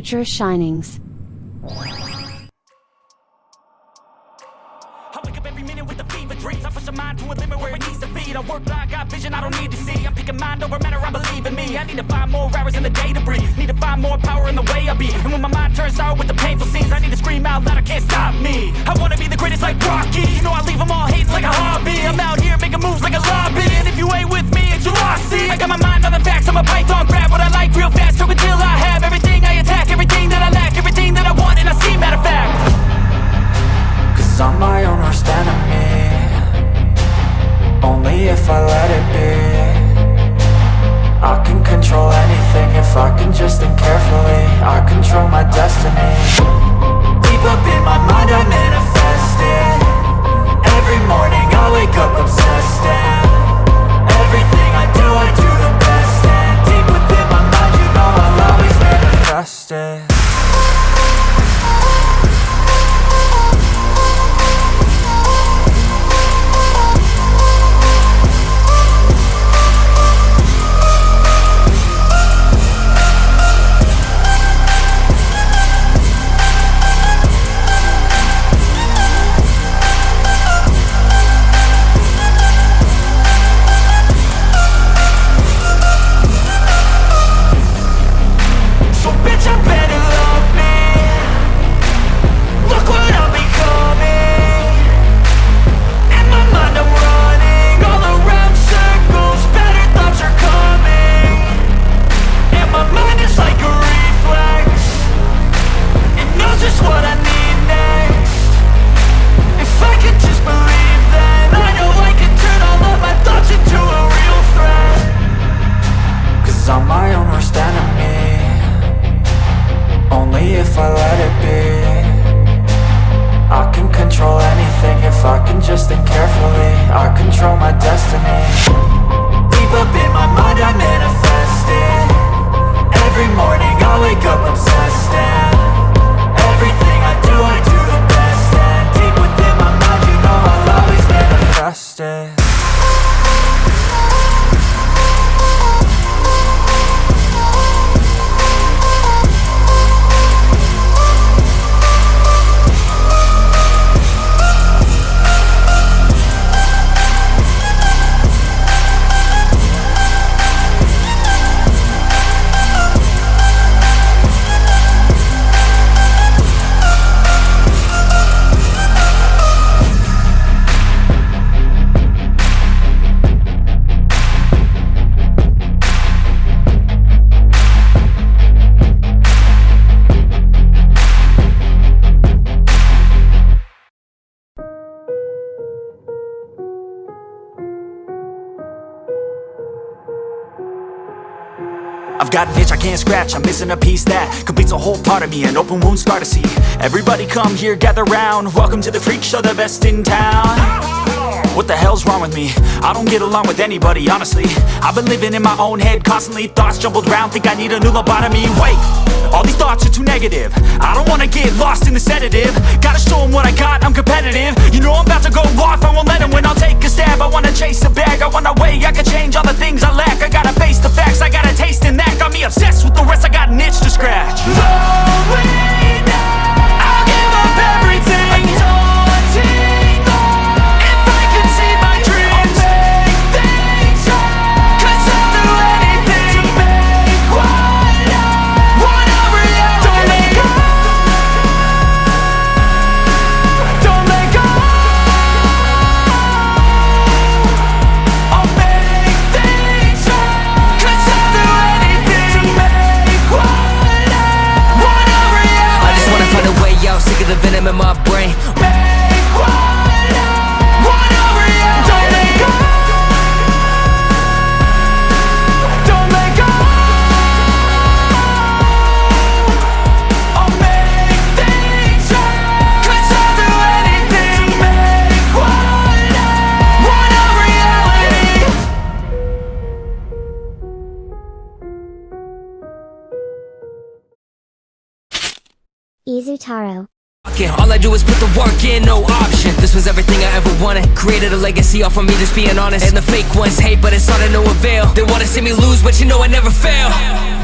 fever dreams. I I got vision I don't need to see. I'm picking mind over matter, I believe in me. I need to find more hours in the day to breathe. Need to find more power in the way I be. And when my mind turns with the painful scenes I need to scream out loud, I can't stop me. I wanna be the greatest like Rocky. You know I leave them all like a hobby. I'm out here making moves like a lobby. And if you ain't with me, it's your I got my mind on the facts, I'm a python. Grab what I like real fast, I'm my own worst enemy. Only if I let it be. I can control anything if I can just think carefully. I control my I've got an itch I can't scratch, I'm missing a piece that Completes a whole part of me, an open wound scar to see. Everybody come here, gather round. Welcome to the freak show, the best in town. What the hell's wrong with me? I don't get along with anybody, honestly. I've been living in my own head constantly Thoughts jumbled round, think I need a new lobotomy. Wait, all these thoughts are too negative. I don't wanna get lost in the sedative. Gotta show 'em what I got, I'm competitive. You know I'm about to go Izutaro. All I do is put the work in, no option. This was everything I ever wanted. Created a legacy off of me just being honest. And the fake ones hate but it's all to no avail. They wanna see me lose but you know I never fail